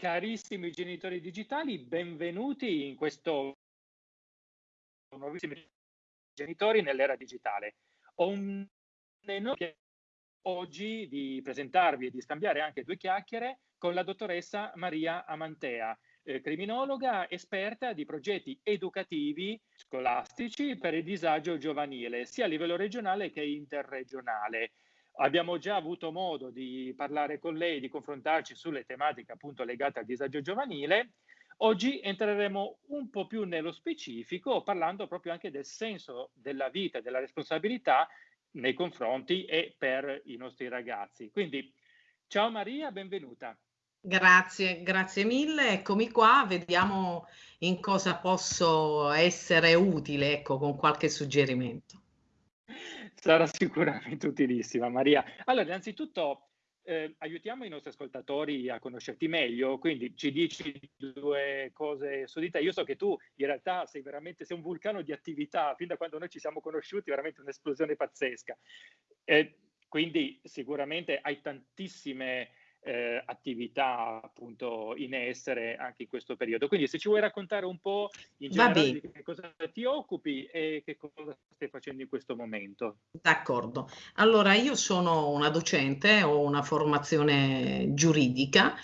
Carissimi genitori digitali, benvenuti in questo nuovissimo genitori nell'era digitale. Ho un enorme oggi di presentarvi e di scambiare anche due chiacchiere con la dottoressa Maria Amantea, eh, criminologa esperta di progetti educativi scolastici per il disagio giovanile, sia a livello regionale che interregionale. Abbiamo già avuto modo di parlare con lei, di confrontarci sulle tematiche appunto legate al disagio giovanile. Oggi entreremo un po' più nello specifico parlando proprio anche del senso della vita e della responsabilità nei confronti e per i nostri ragazzi. Quindi ciao Maria, benvenuta. Grazie, grazie mille. Eccomi qua, vediamo in cosa posso essere utile, ecco, con qualche suggerimento. Sarà sicuramente utilissima, Maria. Allora, innanzitutto eh, aiutiamo i nostri ascoltatori a conoscerti meglio, quindi ci dici due cose su di te. Io so che tu in realtà sei veramente sei un vulcano di attività, fin da quando noi ci siamo conosciuti, veramente un'esplosione pazzesca. Eh, quindi sicuramente hai tantissime eh, attività appunto in essere anche in questo periodo. Quindi se ci vuoi raccontare un po' in generale di che cosa ti occupi e che cosa stai facendo in questo momento. D'accordo. Allora io sono una docente, ho una formazione giuridica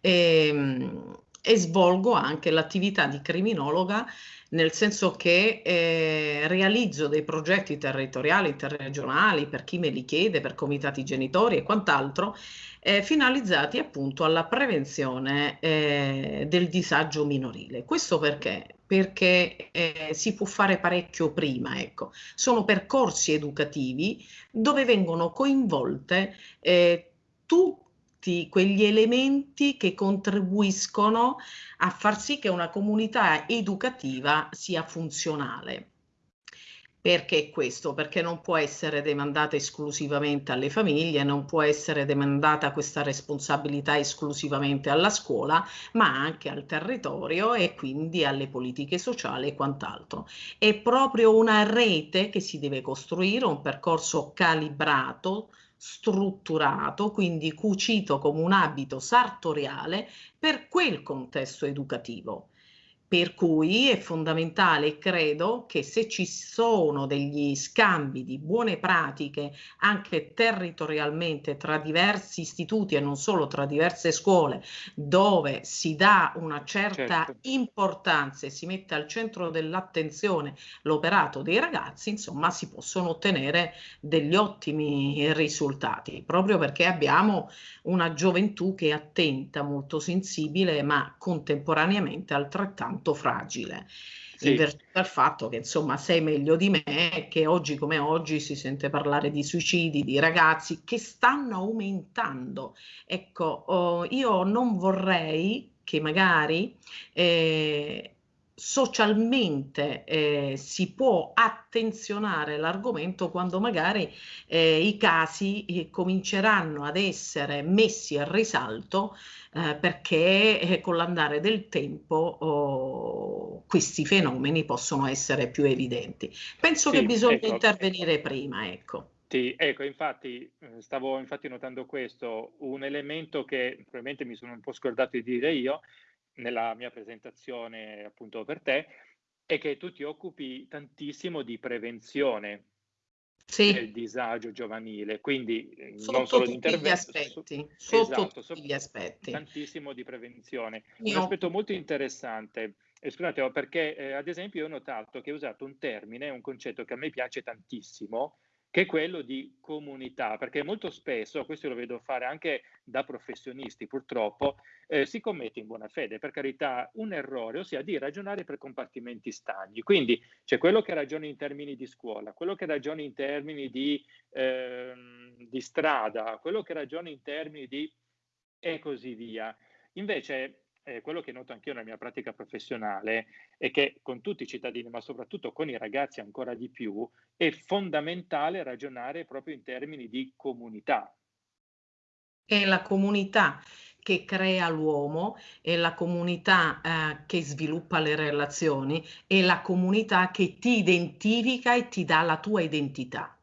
e, ehm, e svolgo anche l'attività di criminologa nel senso che eh, realizzo dei progetti territoriali, interregionali, per chi me li chiede, per comitati genitori e quant'altro, eh, finalizzati appunto alla prevenzione eh, del disagio minorile. Questo perché? Perché eh, si può fare parecchio prima, ecco. Sono percorsi educativi dove vengono coinvolte eh, tutte tutti quegli elementi che contribuiscono a far sì che una comunità educativa sia funzionale. Perché questo? Perché non può essere demandata esclusivamente alle famiglie, non può essere demandata questa responsabilità esclusivamente alla scuola, ma anche al territorio e quindi alle politiche sociali e quant'altro. È proprio una rete che si deve costruire, un percorso calibrato, strutturato, quindi cucito come un abito sartoriale per quel contesto educativo. Per cui è fondamentale, credo, che se ci sono degli scambi di buone pratiche anche territorialmente tra diversi istituti e non solo tra diverse scuole, dove si dà una certa certo. importanza e si mette al centro dell'attenzione l'operato dei ragazzi, insomma, si possono ottenere degli ottimi risultati, proprio perché abbiamo una gioventù che è attenta, molto sensibile, ma contemporaneamente altrettanto tanto fragile. Sì. in virtù del fatto che insomma sei meglio di me che oggi come oggi si sente parlare di suicidi di ragazzi che stanno aumentando ecco oh, io non vorrei che magari eh, socialmente eh, si può attenzionare l'argomento quando magari eh, i casi eh, cominceranno ad essere messi a risalto eh, perché eh, con l'andare del tempo oh, questi fenomeni possono essere più evidenti. Penso sì, che bisogna ecco, intervenire prima, ecco. Sì, ecco, infatti eh, stavo infatti notando questo, un elemento che probabilmente mi sono un po' scordato di dire io, nella mia presentazione appunto per te è che tu ti occupi tantissimo di prevenzione sì. del disagio giovanile, quindi eh, sotto non solo di intervento, aspetti, su, sotto esatto, tutti gli aspetti. Tantissimo di prevenzione. Io... Un aspetto molto interessante, eh, scusate, perché eh, ad esempio io ho notato che hai usato un termine, un concetto che a me piace tantissimo, che è quello di comunità, perché molto spesso, questo lo vedo fare anche da professionisti purtroppo, eh, si commette in buona fede, per carità, un errore, ossia di ragionare per compartimenti stagni. Quindi c'è quello che ragiona in termini di scuola, quello che ragiona in termini di, eh, di strada, quello che ragiona in termini di... e così via. Invece eh, quello che noto anch'io nella mia pratica professionale è che con tutti i cittadini, ma soprattutto con i ragazzi ancora di più, è fondamentale ragionare proprio in termini di comunità. È la comunità che crea l'uomo, è la comunità eh, che sviluppa le relazioni, è la comunità che ti identifica e ti dà la tua identità.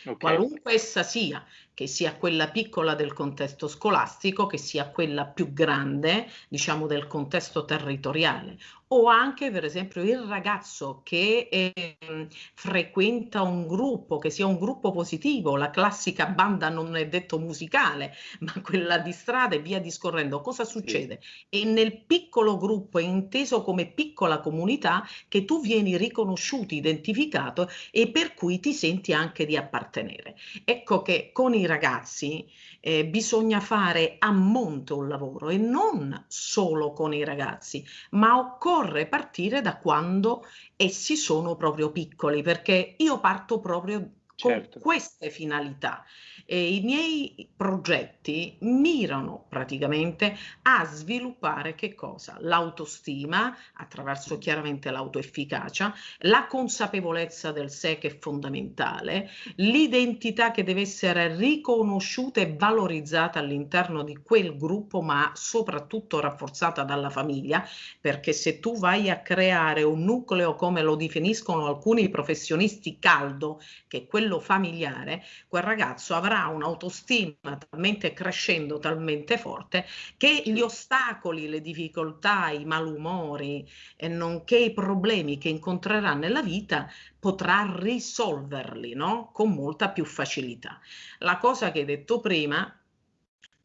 Okay. Qualunque essa sia, che sia quella piccola del contesto scolastico, che sia quella più grande, diciamo, del contesto territoriale o anche per esempio il ragazzo che eh, frequenta un gruppo, che sia un gruppo positivo, la classica banda non è detto musicale, ma quella di strada e via discorrendo, cosa succede? Sì. È nel piccolo gruppo, è inteso come piccola comunità, che tu vieni riconosciuto, identificato e per cui ti senti anche di appartenere. Ecco che con i ragazzi eh, bisogna fare a monte un lavoro e non solo con i ragazzi, ma occorre partire da quando essi sono proprio piccoli, perché io parto proprio certo. con queste finalità. E I miei progetti mirano praticamente a sviluppare che cosa? L'autostima attraverso chiaramente l'autoefficacia, la consapevolezza del sé che è fondamentale, l'identità che deve essere riconosciuta e valorizzata all'interno di quel gruppo, ma soprattutto rafforzata dalla famiglia, perché se tu vai a creare un nucleo come lo definiscono alcuni professionisti caldo, che è quello familiare, quel ragazzo avrà un'autostima talmente crescendo, talmente forte, che gli ostacoli, le difficoltà, i malumori, e nonché i problemi che incontrerà nella vita, potrà risolverli no? con molta più facilità. La cosa che hai detto prima,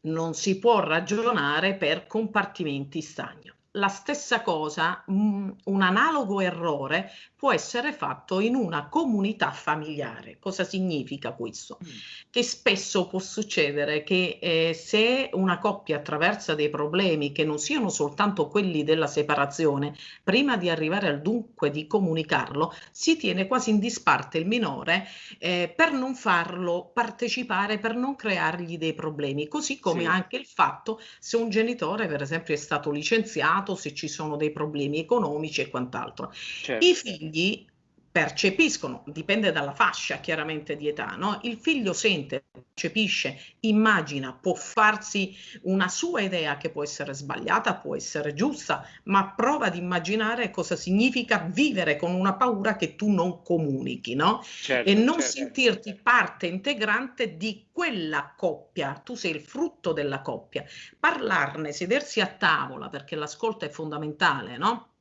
non si può ragionare per compartimenti stagni la stessa cosa, un analogo errore può essere fatto in una comunità familiare. Cosa significa questo? Mm. Che spesso può succedere che eh, se una coppia attraversa dei problemi che non siano soltanto quelli della separazione, prima di arrivare al dunque di comunicarlo, si tiene quasi in disparte il minore eh, per non farlo partecipare, per non creargli dei problemi, così come sì. anche il fatto se un genitore, per esempio, è stato licenziato, se ci sono dei problemi economici e quant'altro. Certo. I figli percepiscono, dipende dalla fascia chiaramente di età, no? il figlio sente, percepisce, immagina, può farsi una sua idea che può essere sbagliata, può essere giusta, ma prova ad immaginare cosa significa vivere con una paura che tu non comunichi no? Certo, e non certo. sentirti parte integrante di quella coppia, tu sei il frutto della coppia, parlarne, sedersi a tavola perché l'ascolto è fondamentale, no?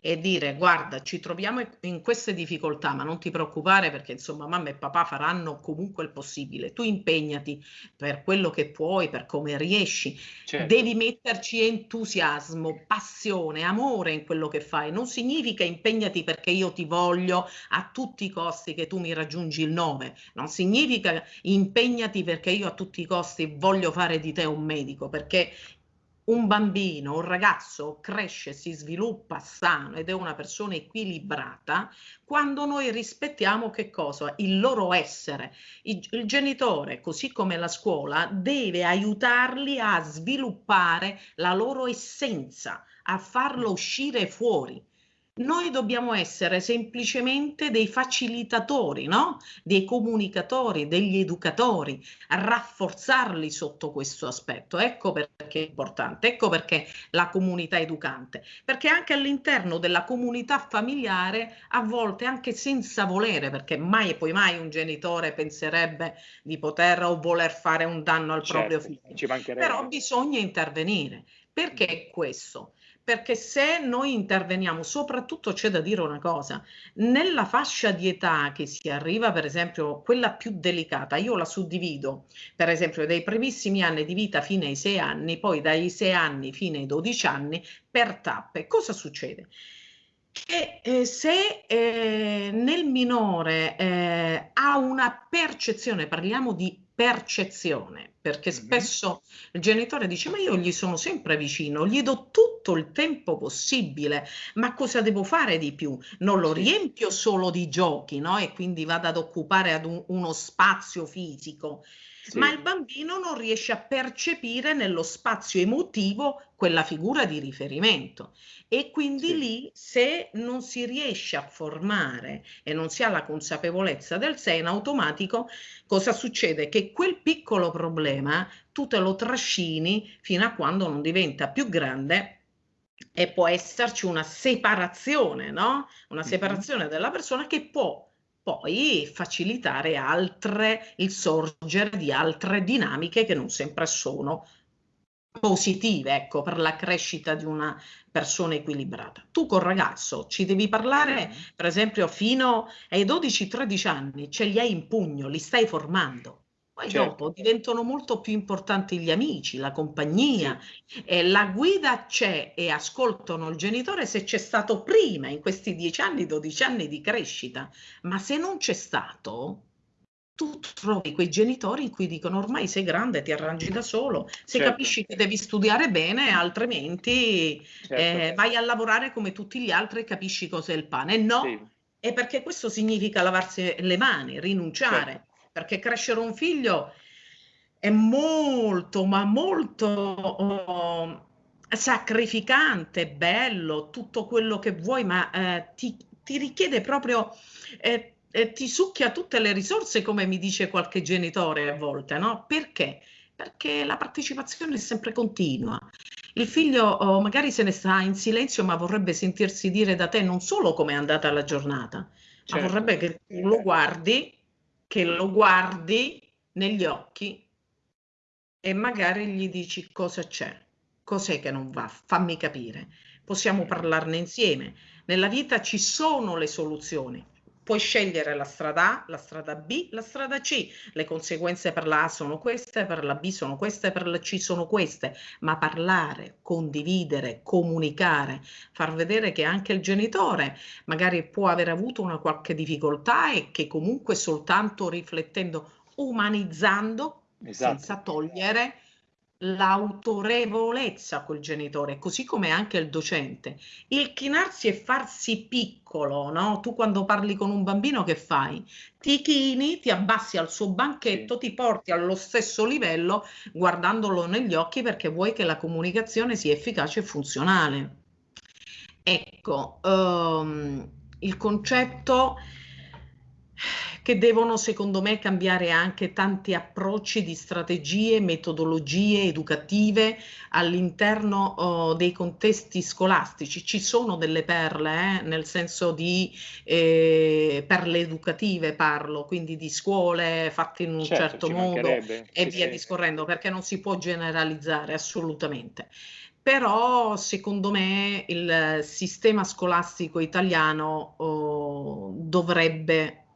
E dire guarda ci troviamo in queste difficoltà ma non ti preoccupare perché insomma mamma e papà faranno comunque il possibile. Tu impegnati per quello che puoi per come riesci. Certo. devi metterci entusiasmo passione amore in quello che fai. Non significa impegnati perché io ti voglio a tutti i costi che tu mi raggiungi il 9 non significa impegnati perché io a tutti i costi voglio fare di te un medico perché un bambino, un ragazzo cresce, si sviluppa sano ed è una persona equilibrata quando noi rispettiamo che cosa? Il loro essere. Il, il genitore, così come la scuola, deve aiutarli a sviluppare la loro essenza, a farlo uscire fuori. Noi dobbiamo essere semplicemente dei facilitatori, no? dei comunicatori, degli educatori, rafforzarli sotto questo aspetto. Ecco perché è importante, ecco perché la comunità educante, perché anche all'interno della comunità familiare, a volte anche senza volere, perché mai e poi mai un genitore penserebbe di poter o voler fare un danno al certo, proprio figlio, però bisogna intervenire. Perché questo? Perché se noi interveniamo, soprattutto c'è da dire una cosa, nella fascia di età che si arriva, per esempio, quella più delicata, io la suddivido, per esempio, dai primissimi anni di vita fino ai sei anni, poi dai sei anni fino ai dodici anni, per tappe. Cosa succede? Che eh, se eh, nel minore eh, ha una percezione, parliamo di percezione, perché spesso il genitore dice ma io gli sono sempre vicino, gli do tutto il tempo possibile, ma cosa devo fare di più? Non lo riempio solo di giochi, no? E quindi vado ad occupare ad un, uno spazio fisico. Sì. Ma il bambino non riesce a percepire nello spazio emotivo quella figura di riferimento e quindi sì. lì se non si riesce a formare e non si ha la consapevolezza del sé in automatico cosa succede? Che quel piccolo problema tu te lo trascini fino a quando non diventa più grande e può esserci una separazione, no? Una separazione della persona che può poi facilitare altre, il sorgere di altre dinamiche che non sempre sono positive, ecco, per la crescita di una persona equilibrata. Tu col ragazzo ci devi parlare, per esempio, fino ai 12-13 anni, ce li hai in pugno, li stai formando. Poi certo. dopo diventano molto più importanti gli amici, la compagnia, sì. eh, la guida c'è e ascoltano il genitore se c'è stato prima, in questi 10 anni, 12 anni di crescita, ma se non c'è stato, tu trovi quei genitori in cui dicono ormai sei grande, ti arrangi da solo, se certo. capisci che devi studiare bene, altrimenti certo. eh, vai a lavorare come tutti gli altri e capisci cos'è il pane. No, sì. è perché questo significa lavarsi le mani, rinunciare, certo. Perché crescere un figlio è molto, ma molto oh, sacrificante, bello, tutto quello che vuoi, ma eh, ti, ti, richiede proprio... Eh, eh, ti succhia tutte le risorse, come mi dice qualche genitore a volte, no? Perché? Perché la partecipazione è sempre continua. Il figlio oh, magari se ne sta in silenzio, ma vorrebbe sentirsi dire da te non solo come è andata la giornata, certo. ma vorrebbe che tu lo guardi, che lo guardi negli occhi e magari gli dici cosa c'è, cos'è che non va, fammi capire. Possiamo parlarne insieme. Nella vita ci sono le soluzioni puoi scegliere la strada A, la strada B, la strada C. Le conseguenze per la A sono queste, per la B sono queste, per la C sono queste, ma parlare, condividere, comunicare, far vedere che anche il genitore magari può aver avuto una qualche difficoltà e che comunque soltanto riflettendo, umanizzando, esatto. senza togliere l'autorevolezza col genitore, così come anche il docente. Il chinarsi e farsi piccolo, no? Tu quando parli con un bambino che fai? Ti chini, ti abbassi al suo banchetto, ti porti allo stesso livello guardandolo negli occhi perché vuoi che la comunicazione sia efficace e funzionale. Ecco, um, il concetto che devono secondo me cambiare anche tanti approcci di strategie, metodologie educative all'interno oh, dei contesti scolastici. Ci sono delle perle, eh, nel senso di eh, perle educative parlo, quindi di scuole fatte in un certo, certo modo e via sì. discorrendo, perché non si può generalizzare assolutamente però secondo me il sistema scolastico italiano oh, dovrebbe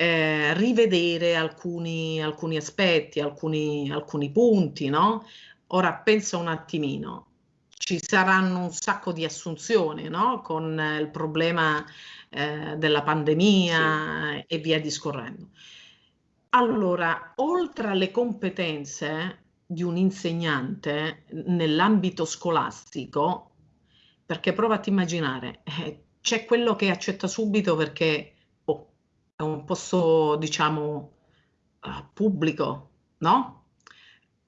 eh, rivedere alcuni, alcuni aspetti, alcuni, alcuni punti, no? Ora pensa un attimino, ci saranno un sacco di assunzioni, no? Con il problema eh, della pandemia sì. e via discorrendo. Allora, oltre alle competenze di un insegnante nell'ambito scolastico, perché prova a immaginare, eh, c'è quello che accetta subito perché è un posto, diciamo, uh, pubblico, no?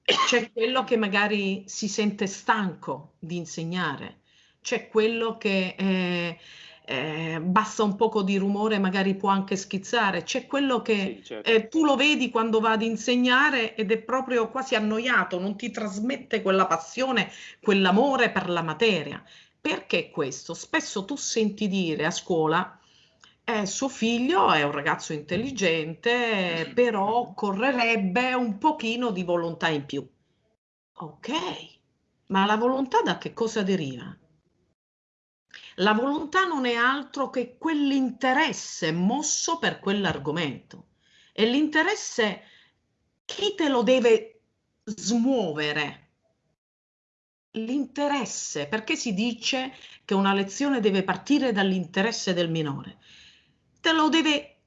C'è quello che magari si sente stanco di insegnare, c'è quello che eh, eh, basta un poco di rumore, magari può anche schizzare, c'è quello che sì, certo. eh, tu lo vedi quando va ad insegnare ed è proprio quasi annoiato, non ti trasmette quella passione, quell'amore per la materia. Perché questo? Spesso tu senti dire a scuola eh, suo figlio è un ragazzo intelligente, però occorrerebbe un pochino di volontà in più. Ok, ma la volontà da che cosa deriva? La volontà non è altro che quell'interesse mosso per quell'argomento. E l'interesse chi te lo deve smuovere? L'interesse, perché si dice che una lezione deve partire dall'interesse del minore? Te lo deve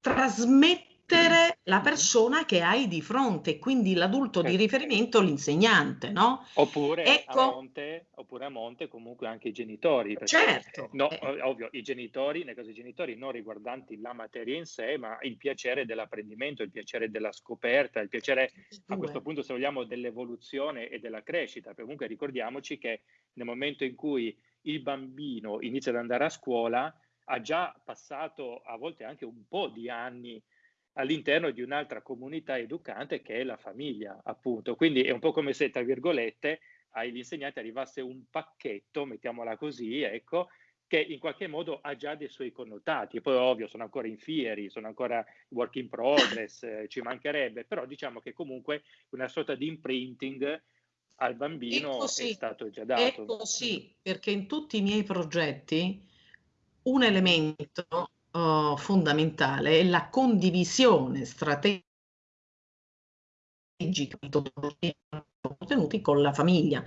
trasmettere la persona che hai di fronte, quindi l'adulto di riferimento, l'insegnante, no? Oppure, ecco, a monte, oppure a monte comunque anche i genitori. Certo. No, eh. Ovvio, i genitori, nel caso dei genitori, non riguardanti la materia in sé, ma il piacere dell'apprendimento, il piacere della scoperta, il piacere, a questo punto, se vogliamo, dell'evoluzione e della crescita. Comunque ricordiamoci che nel momento in cui il bambino inizia ad andare a scuola, ha già passato a volte anche un po' di anni all'interno di un'altra comunità educante che è la famiglia, appunto. Quindi è un po' come se, tra virgolette, agli insegnanti arrivasse un pacchetto, mettiamola così, ecco, che in qualche modo ha già dei suoi connotati. Poi ovvio sono ancora in fieri, sono ancora work in progress, eh, ci mancherebbe, però diciamo che comunque una sorta di imprinting al bambino è, è stato già dato. È così, perché in tutti i miei progetti un elemento uh, fondamentale è la condivisione strategica contenuti con la famiglia.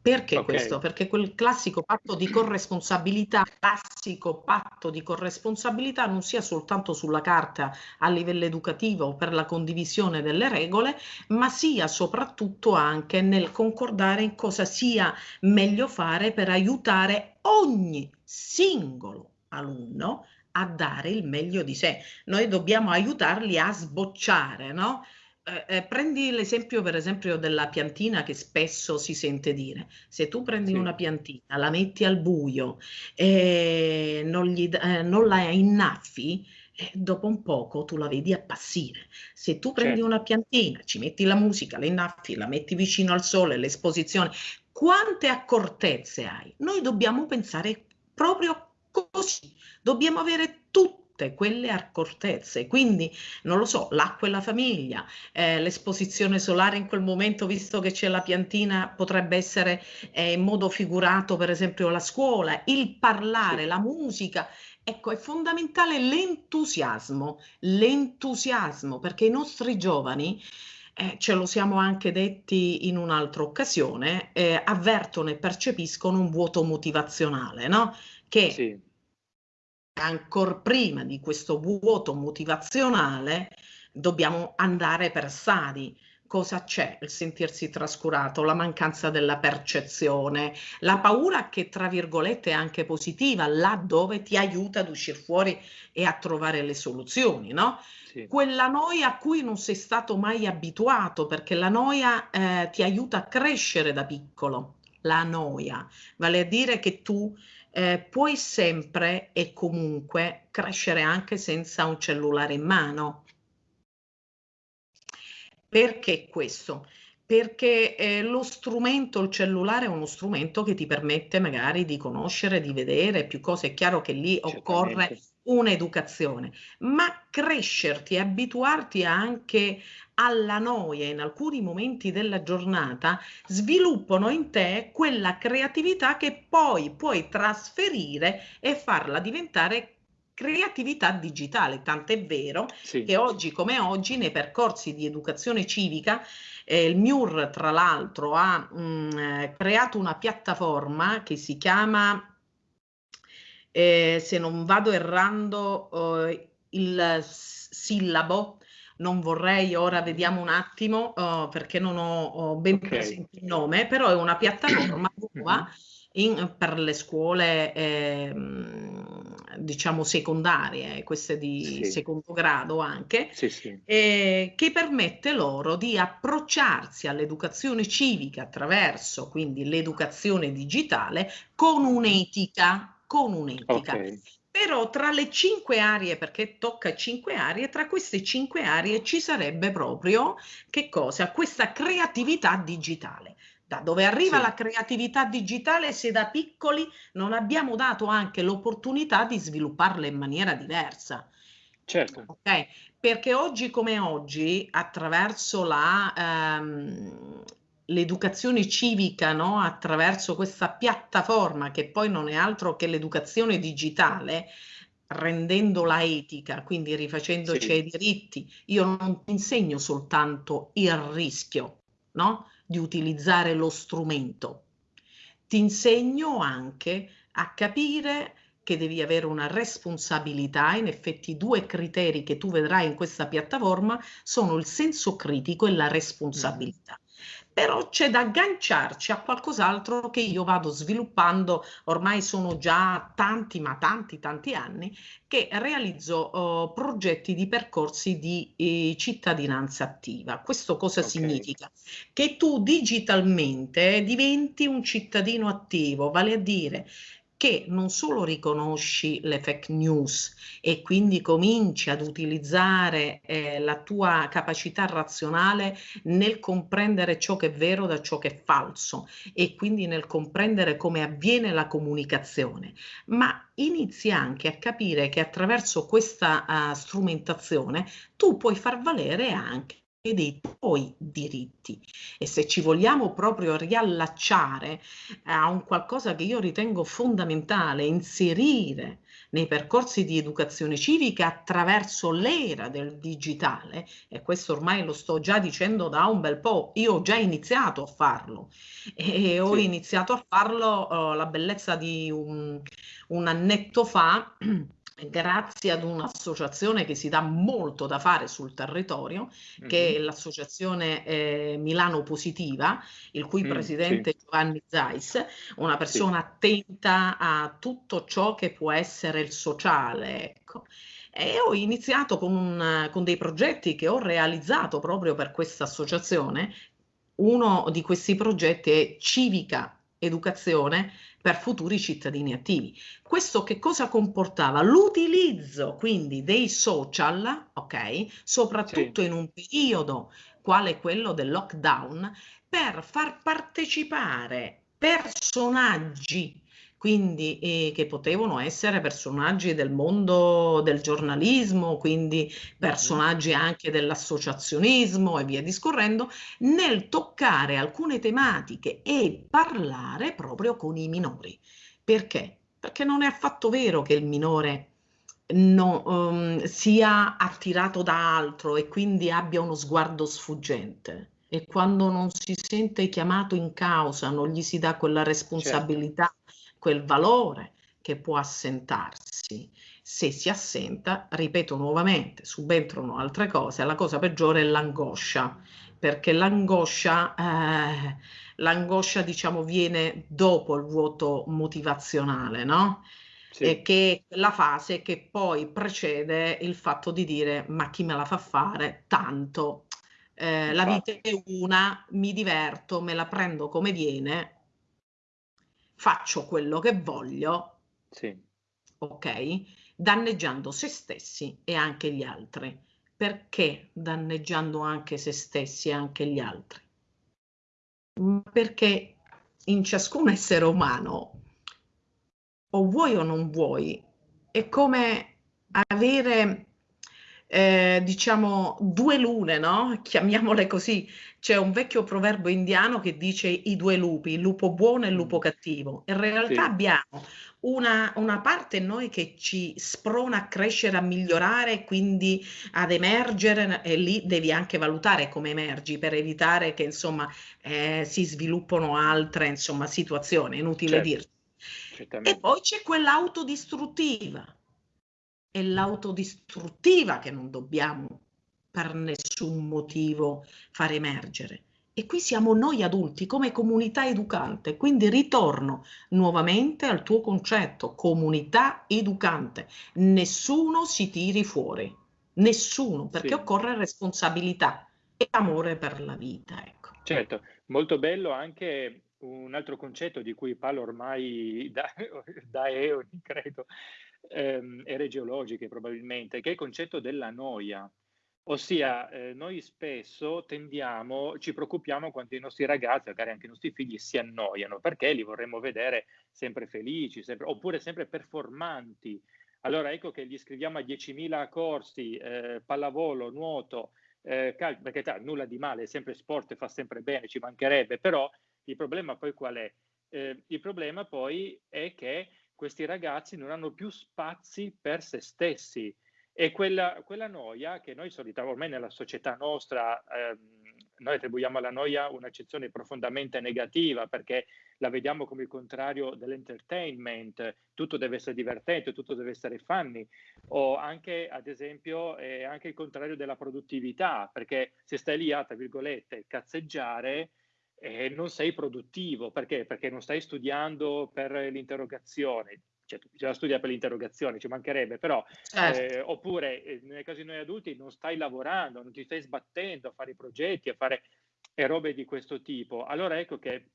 Perché okay. questo? Perché quel classico patto di corresponsabilità, classico patto di corresponsabilità non sia soltanto sulla carta a livello educativo per la condivisione delle regole, ma sia soprattutto anche nel concordare in cosa sia meglio fare per aiutare ogni singolo alunno a dare il meglio di sé. Noi dobbiamo aiutarli a sbocciare, no? Eh, eh, prendi l'esempio per esempio della piantina che spesso si sente dire, se tu prendi sì. una piantina, la metti al buio e non, gli, eh, non la innaffi, eh, dopo un poco tu la vedi appassire. Se tu prendi certo. una piantina, ci metti la musica, la innaffi, la metti vicino al sole, l'esposizione, quante accortezze hai? Noi dobbiamo pensare proprio così, dobbiamo avere tutto tutte quelle accortezze. Quindi, non lo so, l'acqua e la famiglia, eh, l'esposizione solare in quel momento, visto che c'è la piantina, potrebbe essere eh, in modo figurato, per esempio, la scuola, il parlare, la musica. Ecco, è fondamentale l'entusiasmo, l'entusiasmo, perché i nostri giovani eh, ce lo siamo anche detti in un'altra occasione, eh, avvertono e percepiscono un vuoto motivazionale, no? Che sì ancora prima di questo vuoto motivazionale dobbiamo andare per stadi. Cosa c'è? Il sentirsi trascurato, la mancanza della percezione, la paura che tra virgolette è anche positiva, laddove ti aiuta ad uscire fuori e a trovare le soluzioni, no? Sì. Quella noia a cui non sei stato mai abituato, perché la noia eh, ti aiuta a crescere da piccolo. La noia, vale a dire che tu eh, puoi sempre e comunque crescere anche senza un cellulare in mano. Perché questo? Perché eh, lo strumento, il cellulare è uno strumento che ti permette magari di conoscere, di vedere più cose. È chiaro che lì occorre un'educazione, ma crescerti e abituarti anche alla noia in alcuni momenti della giornata sviluppano in te quella creatività che poi puoi trasferire e farla diventare creatività digitale, tant'è vero sì. che oggi come oggi nei percorsi di educazione civica eh, il MIUR tra l'altro ha mh, mm, eh, creato una piattaforma che si chiama eh, se non vado errando eh, il sillabo non vorrei, ora vediamo un attimo uh, perché non ho, ho ben okay. presente il nome, però è una piattaforma nuova in, per le scuole eh, diciamo secondarie, queste di sì. secondo grado anche, sì, sì. Eh, che permette loro di approcciarsi all'educazione civica attraverso quindi l'educazione digitale con un'etica, con un'etica. Okay. Però tra le cinque aree, perché tocca cinque aree, tra queste cinque aree ci sarebbe proprio che cosa? Questa creatività digitale. Da dove arriva sì. la creatività digitale se da piccoli non abbiamo dato anche l'opportunità di svilupparla in maniera diversa? Certo. Okay? Perché oggi come oggi, attraverso la, ehm, l'educazione civica no? attraverso questa piattaforma che poi non è altro che l'educazione digitale, rendendola etica, quindi rifacendoci sì. ai diritti, io non insegno soltanto il rischio no? di utilizzare lo strumento, ti insegno anche a capire che devi avere una responsabilità, in effetti due criteri che tu vedrai in questa piattaforma sono il senso critico e la responsabilità. Mm però c'è da agganciarci a qualcos'altro che io vado sviluppando, ormai sono già tanti, ma tanti, tanti anni, che realizzo uh, progetti di percorsi di eh, cittadinanza attiva. Questo cosa okay. significa? Che tu digitalmente diventi un cittadino attivo, vale a dire che non solo riconosci le fake news e quindi cominci ad utilizzare eh, la tua capacità razionale nel comprendere ciò che è vero da ciò che è falso e quindi nel comprendere come avviene la comunicazione, ma inizi anche a capire che attraverso questa uh, strumentazione tu puoi far valere anche dei tuoi diritti e se ci vogliamo proprio riallacciare a un qualcosa che io ritengo fondamentale, inserire nei percorsi di educazione civica attraverso l'era del digitale, e questo ormai lo sto già dicendo da un bel po', io ho già iniziato a farlo e ho sì. iniziato a farlo uh, la bellezza di un, un annetto fa grazie ad un'associazione che si dà molto da fare sul territorio, che è l'associazione eh, Milano Positiva, il cui mm, presidente sì. Giovanni Zais, una persona sì. attenta a tutto ciò che può essere il sociale. Ecco. E ho iniziato con, un, con dei progetti che ho realizzato proprio per questa associazione. Uno di questi progetti è Civica Educazione per futuri cittadini attivi. Questo che cosa comportava? L'utilizzo quindi dei social, ok, soprattutto sì. in un periodo quale quello del lockdown, per far partecipare personaggi quindi eh, che potevano essere personaggi del mondo del giornalismo, quindi personaggi anche dell'associazionismo e via discorrendo, nel toccare alcune tematiche e parlare proprio con i minori. Perché? Perché non è affatto vero che il minore no, um, sia attirato da altro e quindi abbia uno sguardo sfuggente. E quando non si sente chiamato in causa, non gli si dà quella certo. responsabilità quel valore che può assentarsi. Se si assenta, ripeto nuovamente, subentrano altre cose, la cosa peggiore è l'angoscia, perché l'angoscia, eh, l'angoscia diciamo viene dopo il vuoto motivazionale, no? Sì. E che è la fase che poi precede il fatto di dire ma chi me la fa fare? Tanto. Eh, la vita è una, mi diverto, me la prendo come viene, faccio quello che voglio, sì. ok? Danneggiando se stessi e anche gli altri. Perché danneggiando anche se stessi e anche gli altri? Perché in ciascun essere umano, o vuoi o non vuoi, è come avere eh, diciamo due lune, no? Chiamiamole così. C'è un vecchio proverbio indiano che dice i due lupi, il lupo buono e il lupo mm. cattivo. In realtà sì. abbiamo una, una, parte in noi che ci sprona a crescere, a migliorare, quindi ad emergere e lì devi anche valutare come emergi per evitare che insomma eh, si sviluppino altre insomma, situazioni, inutile certo. dirti. E poi c'è quella autodistruttiva è l'autodistruttiva che non dobbiamo per nessun motivo far emergere. E qui siamo noi adulti come comunità educante, quindi ritorno nuovamente al tuo concetto, comunità educante. Nessuno si tiri fuori, nessuno, perché sì. occorre responsabilità e amore per la vita. Ecco. Certo, molto bello anche un altro concetto di cui parlo ormai da, da eoni, credo, ehm, ere geologiche probabilmente, che è il concetto della noia. Ossia, eh, noi spesso tendiamo, ci preoccupiamo quando i nostri ragazzi, magari anche i nostri figli, si annoiano, perché li vorremmo vedere sempre felici, sempre, oppure sempre performanti. Allora ecco che gli scriviamo a 10.000 corsi, eh, pallavolo, nuoto, eh, calcio, perché t- nulla di male, è sempre sport, fa sempre bene, ci mancherebbe, però il problema poi qual è? Eh, il problema poi è che questi ragazzi non hanno più spazi per se stessi. E quella, quella noia che noi solitamente, ormai nella società nostra, ehm, noi attribuiamo alla noia un'accezione profondamente negativa perché la vediamo come il contrario dell'entertainment, tutto deve essere divertente, tutto deve essere funny, o anche ad esempio è anche il contrario della produttività, perché se stai lì a, tra virgolette, cazzeggiare, eh, non sei produttivo. Perché? Perché non stai studiando per l'interrogazione. Cioè, bisogna studiare per l'interrogazione, ci mancherebbe, però, certo. eh, oppure eh, nel caso di noi adulti non stai lavorando, non ti stai sbattendo a fare i progetti, a fare e robe di questo tipo. Allora ecco che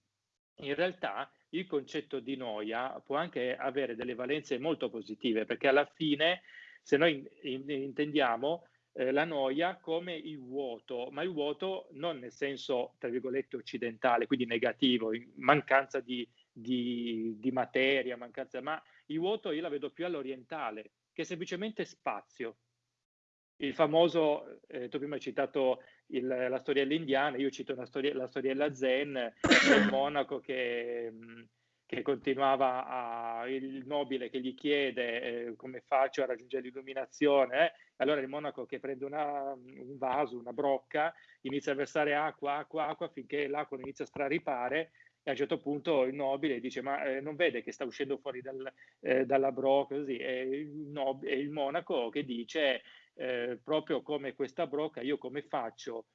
in realtà il concetto di noia può anche avere delle valenze molto positive, perché alla fine, se noi in, in, intendiamo eh, la noia come il vuoto, ma il vuoto non nel senso, tra virgolette, occidentale, quindi negativo, mancanza di, di, di materia, mancanza, ma il vuoto io la vedo più all'orientale, che è semplicemente spazio. Il famoso, eh, tu prima hai citato il, la storiella indiana, io cito storia, la storiella zen del monaco che, che continuava a, il nobile che gli chiede eh, come faccio a raggiungere l'illuminazione, eh? allora il monaco che prende una, un vaso, una brocca, inizia a versare acqua, acqua, acqua finché l'acqua inizia a straripare e a un certo punto il nobile dice ma eh, non vede che sta uscendo fuori dal, eh, dalla brocca così e il, nob- e il monaco che dice eh, proprio come questa brocca io come faccio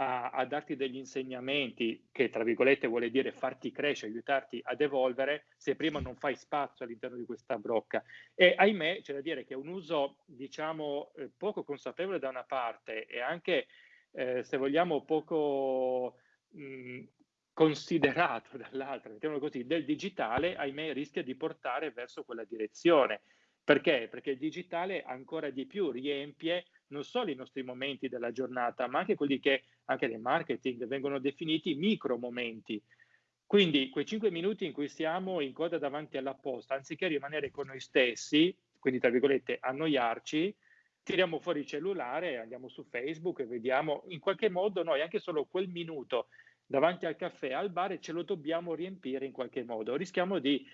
a, a, darti degli insegnamenti che tra virgolette vuole dire farti crescere, aiutarti ad evolvere se prima non fai spazio all'interno di questa brocca e ahimè c'è da dire che un uso diciamo eh, poco consapevole da una parte e anche eh, se vogliamo poco mh, considerato dall'altra, mettiamolo così, del digitale, ahimè, rischia di portare verso quella direzione. Perché? Perché il digitale ancora di più riempie non solo i nostri momenti della giornata, ma anche quelli che anche nel marketing vengono definiti micro momenti. Quindi quei cinque minuti in cui siamo in coda davanti alla posta, anziché rimanere con noi stessi, quindi tra virgolette annoiarci, tiriamo fuori il cellulare, andiamo su Facebook e vediamo in qualche modo noi anche solo quel minuto davanti al caffè, al bar ce lo dobbiamo riempire in qualche modo. Rischiamo di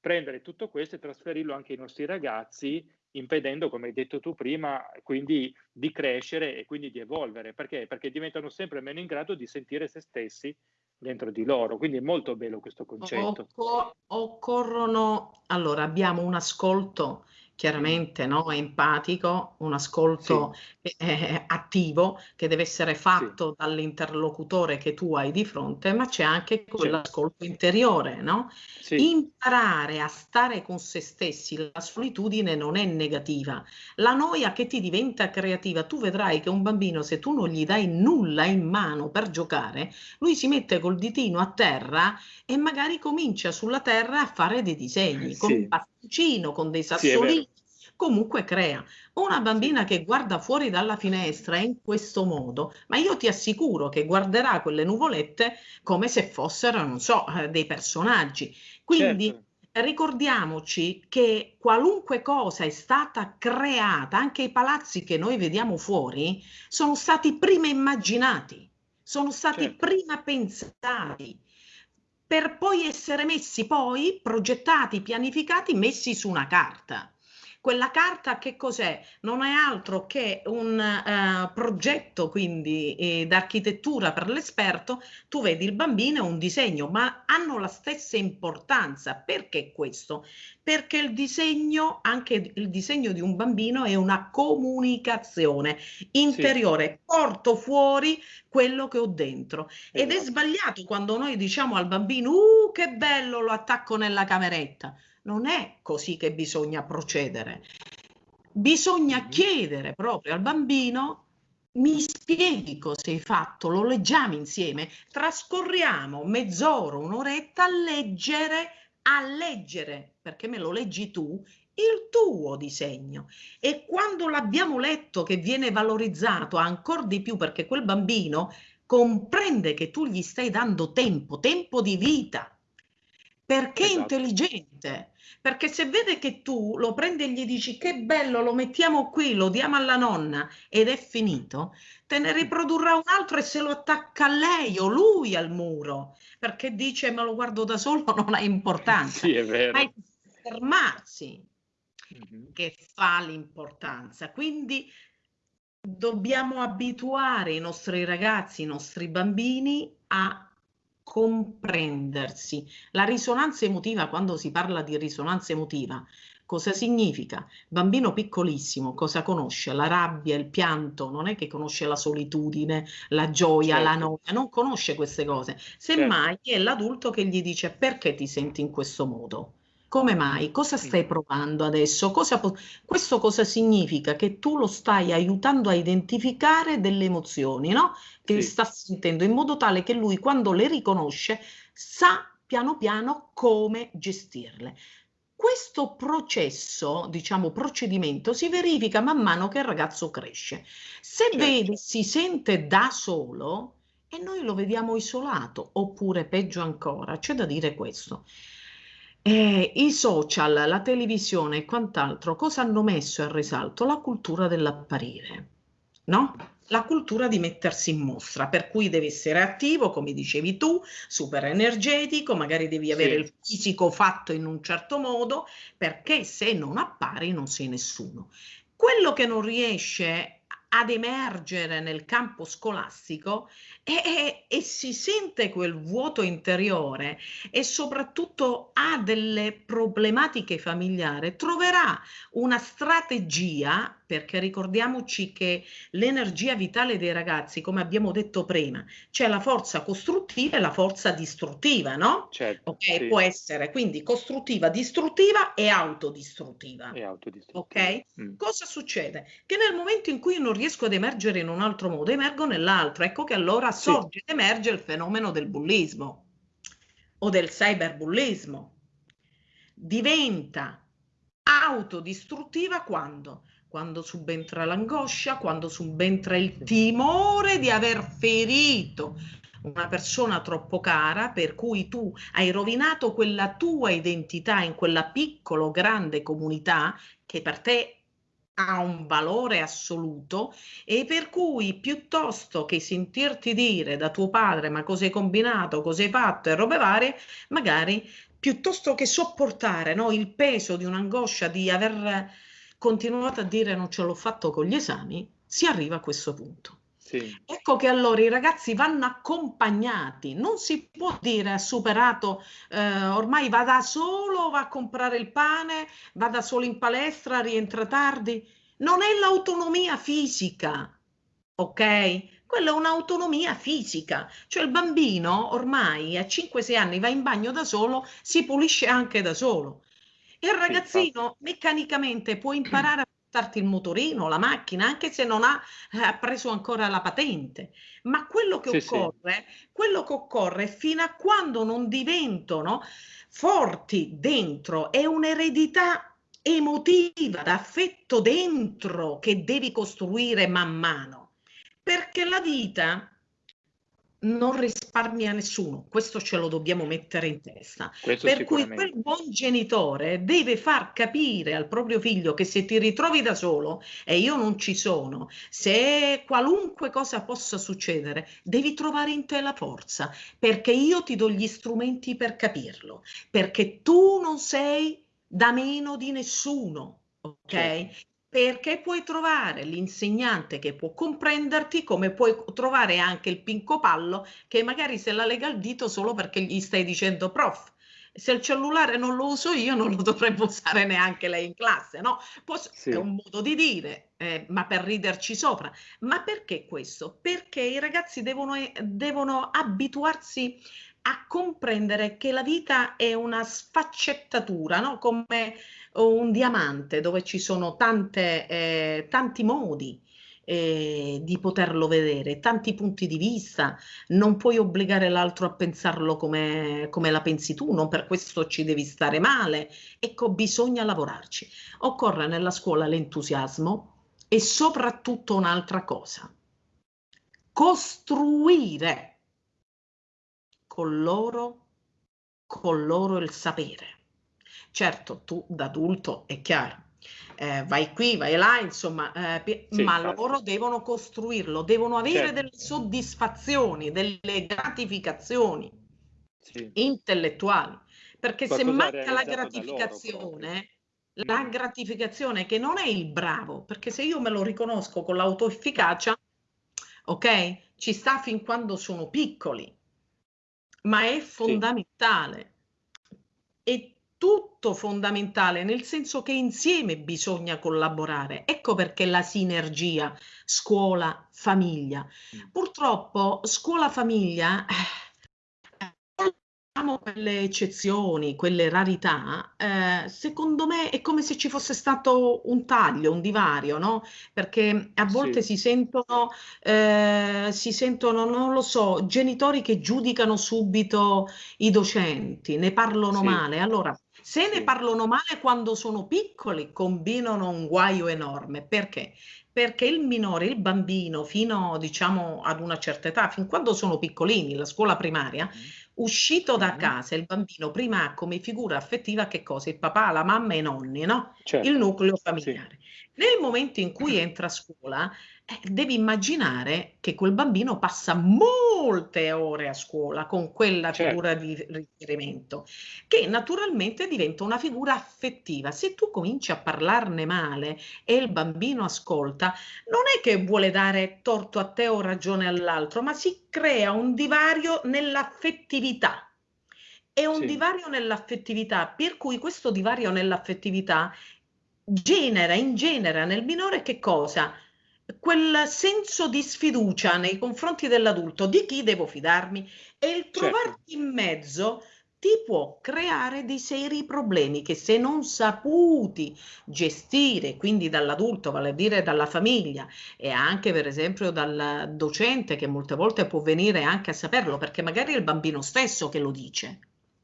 prendere tutto questo e trasferirlo anche ai nostri ragazzi, impedendo, come hai detto tu prima, quindi di crescere e quindi di evolvere. Perché? Perché diventano sempre meno in grado di sentire se stessi dentro di loro. Quindi è molto bello questo concetto. Occo- occorrono, allora abbiamo un ascolto chiaramente no? empatico, un ascolto sì. eh, attivo che deve essere fatto sì. dall'interlocutore che tu hai di fronte, ma c'è anche quell'ascolto sì. interiore, no? Imparare a stare con se stessi, la solitudine non è negativa, la noia che ti diventa creativa, tu vedrai che un bambino se tu non gli dai nulla in mano per giocare, lui si mette col ditino a terra e magari comincia sulla terra a fare dei disegni, con pasticcino, con dei sassolini, comunque crea. Una bambina che guarda fuori dalla finestra in questo modo, ma io ti assicuro che guarderà quelle nuvolette come se fossero, non so, eh, dei personaggi. Quindi certo. ricordiamoci che qualunque cosa è stata creata, anche i palazzi che noi vediamo fuori, sono stati prima immaginati, sono stati certo. prima pensati per poi essere messi poi progettati, pianificati, messi su una carta. Quella carta che cos'è? Non è altro che un uh, progetto quindi eh, d'architettura per l'esperto, tu vedi il bambino è un disegno, ma hanno la stessa importanza. Perché questo? Perché il disegno, anche il disegno di un bambino è una comunicazione interiore, sì. porto fuori quello che ho dentro. Esatto. Ed è esatto. sbagliato quando noi diciamo al bambino, uh, che bello, lo attacco nella cameretta non è così che bisogna procedere. Bisogna mm-hmm. chiedere proprio al bambino mi spieghi cosa hai fatto, lo leggiamo insieme, trascorriamo mezz'ora, un'oretta a leggere, a leggere, perché me lo leggi tu, il tuo disegno. E quando l'abbiamo letto che viene valorizzato ancora di più perché quel bambino comprende che tu gli stai dando tempo, tempo di vita, perché esatto. è intelligente, perché se vede che tu lo prendi e gli dici che bello, lo mettiamo qui, lo diamo alla nonna ed è finito, te ne riprodurrà un altro e se lo attacca a lei o lui al muro, perché dice ma lo guardo da solo, non ha importanza. Sì, è vero. Ma è fermarsi mm-hmm. che fa l'importanza. Quindi dobbiamo abituare i nostri ragazzi, i nostri bambini a comprendersi. La risonanza emotiva, quando si parla di risonanza emotiva, cosa significa? Bambino piccolissimo, cosa conosce? La rabbia, il pianto, non è che conosce la solitudine, la gioia, certo. la noia, non conosce queste cose. Semmai certo. è l'adulto che gli dice perché ti senti in questo modo? Come mai? Cosa stai provando adesso? Cosa questo cosa significa? Che tu lo stai aiutando a identificare delle emozioni, no? Che sì. sta sentendo in modo tale che lui quando le riconosce sa piano piano come gestirle. Questo processo, diciamo procedimento, si verifica man mano che il ragazzo cresce. Se certo. vede, si sente da solo e noi lo vediamo isolato, oppure peggio ancora, c'è da dire questo. Eh, I social, la televisione e quant'altro, cosa hanno messo in risalto? La cultura dell'apparire, no? La cultura di mettersi in mostra, per cui devi essere attivo, come dicevi tu, super energetico, magari devi avere sì. il fisico fatto in un certo modo, perché se non appari non sei nessuno. Quello che non riesce ad emergere nel campo scolastico e, e, e, si sente quel vuoto interiore e soprattutto ha delle problematiche familiari, troverà una strategia perché ricordiamoci che l'energia vitale dei ragazzi, come abbiamo detto prima, c'è la forza costruttiva e la forza distruttiva, no? Certo, ok, sì. può essere quindi costruttiva, distruttiva e autodistruttiva. E autodistruttiva. Ok? Mm. Cosa succede? Che nel momento in cui non riesco ad emergere in un altro modo, emergo nell'altro. Ecco che allora sorge ed emerge il fenomeno del bullismo o del cyberbullismo. Diventa autodistruttiva quando? quando subentra l'angoscia, quando subentra il timore di aver ferito una persona troppo cara, per cui tu hai rovinato quella tua identità in quella piccola grande comunità che per te ha un valore assoluto e per cui piuttosto che sentirti dire da tuo padre ma cosa hai combinato, cosa hai fatto e robe varie, magari piuttosto che sopportare no, il peso di un'angoscia di aver continuate a dire non ce l'ho fatto con gli esami, si arriva a questo punto. Sì. Ecco che allora i ragazzi vanno accompagnati, non si può dire ha superato, eh, ormai va da solo, va a comprare il pane, va da solo in palestra, rientra tardi. Non è l'autonomia fisica, ok? Quella è un'autonomia fisica, cioè il bambino ormai a 5-6 anni va in bagno da solo, si pulisce anche da solo. Il ragazzino meccanicamente può imparare a portarti il motorino, la macchina, anche se non ha, ha preso ancora la patente. Ma quello che sì, occorre, sì. quello che occorre fino a quando non diventano forti dentro, è un'eredità emotiva, d'affetto dentro che devi costruire man mano. Perché la vita non risparmia nessuno, questo ce lo dobbiamo mettere in testa. Questo per cui quel buon genitore deve far capire al proprio figlio che se ti ritrovi da solo e io non ci sono, se qualunque cosa possa succedere, devi trovare in te la forza, perché io ti do gli strumenti per capirlo, perché tu non sei da meno di nessuno. Ok? Certo perché puoi trovare l'insegnante che può comprenderti come puoi trovare anche il pincopallo che magari se la lega al dito solo perché gli stai dicendo prof se il cellulare non lo uso io non lo dovrebbe usare neanche lei in classe no? Posso, sì. è un modo di dire eh, ma per riderci sopra ma perché questo? perché i ragazzi devono, devono abituarsi a comprendere che la vita è una sfaccettatura, no? come un diamante dove ci sono tante, eh, tanti modi eh, di poterlo vedere, tanti punti di vista, non puoi obbligare l'altro a pensarlo come, come la pensi tu, non per questo ci devi stare male. Ecco, bisogna lavorarci. Occorre nella scuola l'entusiasmo e soprattutto un'altra cosa, costruire con loro, con loro il sapere. Certo, tu da adulto è chiaro, eh, vai qui, vai là, insomma, eh, sì, ma certo. loro devono costruirlo, devono avere certo. delle soddisfazioni, delle gratificazioni sì. intellettuali, perché Qualcosa se manca la gratificazione, la mm. gratificazione che non è il bravo, perché se io me lo riconosco con l'autoefficacia, ok, ci sta fin quando sono piccoli, ma è fondamentale. È tutto fondamentale, nel senso che insieme bisogna collaborare. Ecco perché la sinergia scuola-famiglia. Mm. Purtroppo scuola-famiglia eh, quelle eccezioni, quelle rarità, eh, secondo me è come se ci fosse stato un taglio, un divario, no? Perché a volte Sì. si sentono, eh, si sentono, non lo so, genitori che giudicano subito i docenti, ne parlano Sì. male. Allora, se ne Sì. parlano male quando sono piccoli, combinano un guaio enorme. Perché? Perché il minore, il bambino, fino diciamo ad una certa età, fin quando sono piccolini, la scuola primaria, Mh. Uscito da Mh-mh. casa, il bambino prima ha come figura affettiva che cosa? Il papà, la mamma e i nonni, no? Il Certo, nucleo sì. Nel momento in cui entra a scuola, eh, devi immaginare che quel bambino passa molte ore a scuola con quella Certo. figura di riferimento, che naturalmente diventa una figura affettiva. Se tu cominci a parlarne male e il bambino ascolta, non è che vuole dare torto a te o ragione all'altro, ma si crea un divario nell'affettività. È un Sì. divario nell'affettività, per cui questo divario nell'affettività genera, ingenera nel minore che cosa? Quel senso di sfiducia nei confronti dell'adulto, di chi devo fidarmi? E il Certo. trovarti in mezzo ti può creare dei seri problemi che se non saputi gestire, quindi dall'adulto, vale a dire dalla famiglia e anche per esempio dal docente che molte volte può venire anche a saperlo, perché magari è il bambino stesso che lo dice.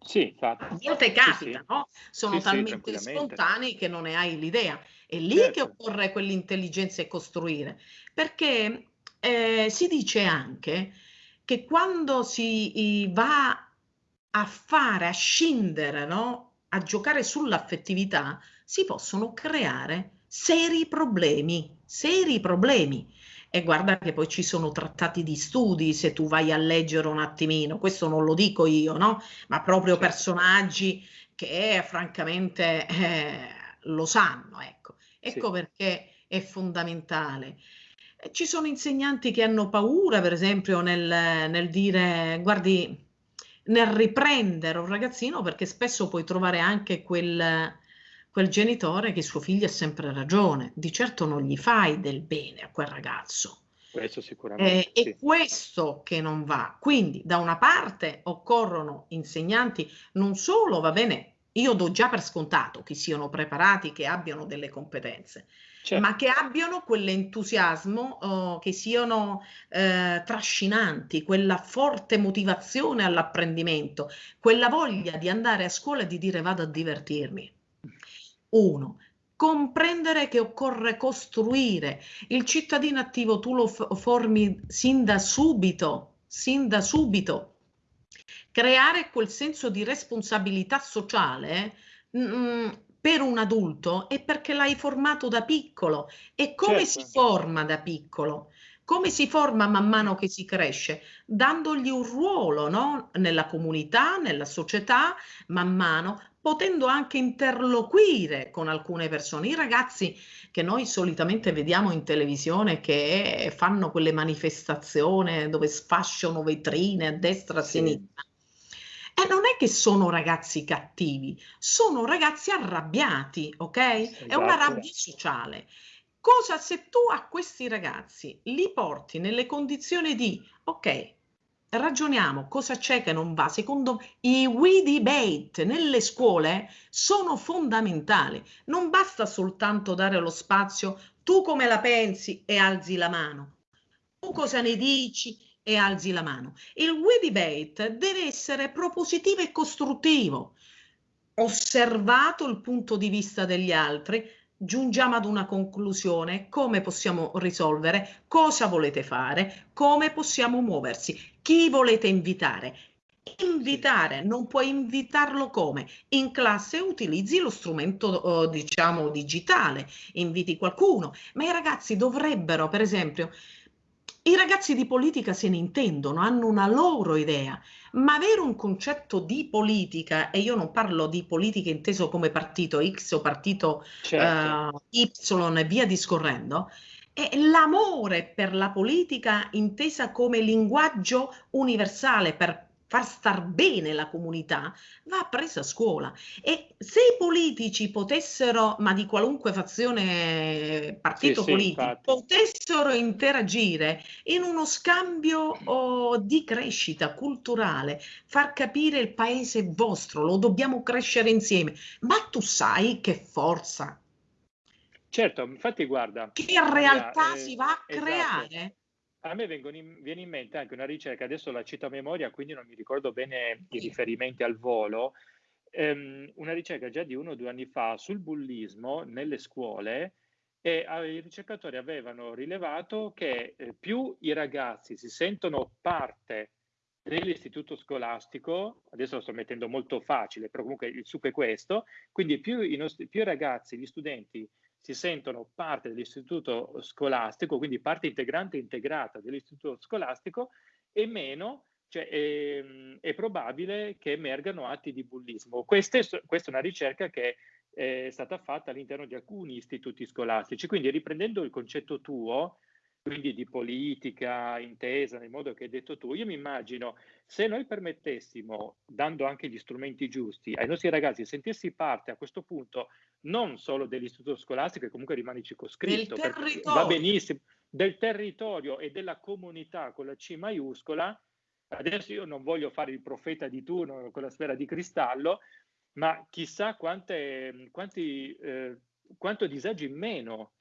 Sì, infatti. A volte Sì, capita, sì. no? Sono Sì, sì, talmente tranquillamente. spontanei che non ne hai l'idea. È lì che Certo. occorre quell'intelligenza e costruire, perché eh, si dice anche che quando si i- va a fare, a scindere, no? A giocare sull'affettività, si possono creare seri problemi, seri problemi. E guarda che poi ci sono trattati di studi, se tu vai a leggere un attimino, questo non lo dico io, no? Ma proprio Certo. personaggi che francamente eh, lo sanno, ecco. Sì. Ecco perché è fondamentale. Eh, Ci sono insegnanti che hanno paura, per esempio, nel, nel dire, guardi, nel riprendere un ragazzino, perché spesso puoi trovare anche quel, quel genitore che suo figlio ha sempre ragione. Di certo non gli fai del bene a quel ragazzo. Questo Eh, sicuramente, è sì. questo che non va. Quindi, da una parte occorrono insegnanti, non solo, va bene, io do già per scontato che siano preparati, che abbiano delle competenze, Certo. ma che abbiano quell'entusiasmo, oh, che siano eh, trascinanti, quella forte motivazione all'apprendimento, quella voglia di andare a scuola e di dire vado a divertirmi. Uno, comprendere che occorre costruire. Il cittadino attivo tu lo formi sin da subito, sin da subito. Creare quel senso di responsabilità sociale mm, per un adulto è perché l'hai formato da piccolo. E come si Certo. forma da piccolo? Come si forma man mano che si cresce? Dandogli un ruolo, no? Nella comunità, nella società, man mano, potendo anche interloquire con alcune persone. I ragazzi che noi solitamente vediamo in televisione che fanno quelle manifestazioni dove sfasciano vetrine a destra e a Sì. sinistra. E non è che sono ragazzi cattivi, sono ragazzi arrabbiati, ok? È una Esatto. rabbia sociale. Cosa se tu a questi ragazzi li porti nelle condizioni di, ok, ragioniamo, cosa c'è che non va? Secondo me i we debate nelle scuole sono fondamentali. Non basta soltanto dare lo spazio, tu come la pensi e alzi la mano. Tu cosa ne dici e alzi la mano. Il we debate deve essere propositivo e costruttivo. Osservato il punto di vista degli altri, giungiamo ad una conclusione, come possiamo risolvere, cosa volete fare, come possiamo muoversi, chi volete invitare. Invitare, non puoi invitarlo come? In classe utilizzi lo strumento, eh, diciamo, digitale, inviti qualcuno, ma i ragazzi dovrebbero, per esempio, i ragazzi di politica se ne intendono, hanno una loro idea, ma avere un concetto di politica, e io non parlo di politica inteso come partito X o partito Certo. eh, Y e via discorrendo, è l'amore per la politica intesa come linguaggio universale per far star bene la comunità, va presa a scuola. E se i politici potessero, ma di qualunque fazione, partito sì, politico, sì, potessero interagire in uno scambio oh, di crescita culturale, far capire il paese vostro, lo dobbiamo crescere insieme, ma tu sai che forza Certo, infatti guarda, che realtà eh, si va a esatto. creare? A me in, viene in mente anche una ricerca, adesso la cito a memoria, quindi non mi ricordo bene i riferimenti al volo, ehm, una ricerca già di uno o due anni fa sul bullismo nelle scuole e i ricercatori avevano rilevato che eh, più i ragazzi si sentono parte dell'istituto scolastico, adesso lo sto mettendo molto facile, però comunque il succo è questo, quindi più i, nostri, più i ragazzi, gli studenti si sentono parte dell'istituto scolastico, quindi parte integrante e integrata dell'istituto scolastico, e meno cioè, è, ehm, è, probabile che emergano atti di bullismo. Questa è, questa è una ricerca che è stata fatta all'interno di alcuni istituti scolastici. Quindi riprendendo il concetto tuo, quindi di politica intesa nel modo che hai detto tu, io mi immagino se noi permettessimo, dando anche gli strumenti giusti ai nostri ragazzi, sentirsi parte a questo punto non solo dell'istituto scolastico, che comunque rimane circoscritto, va benissimo, del territorio e della comunità con la C maiuscola, adesso io non voglio fare il profeta di turno con la sfera di cristallo, ma chissà quante, quanti, eh, quanto disagi in meno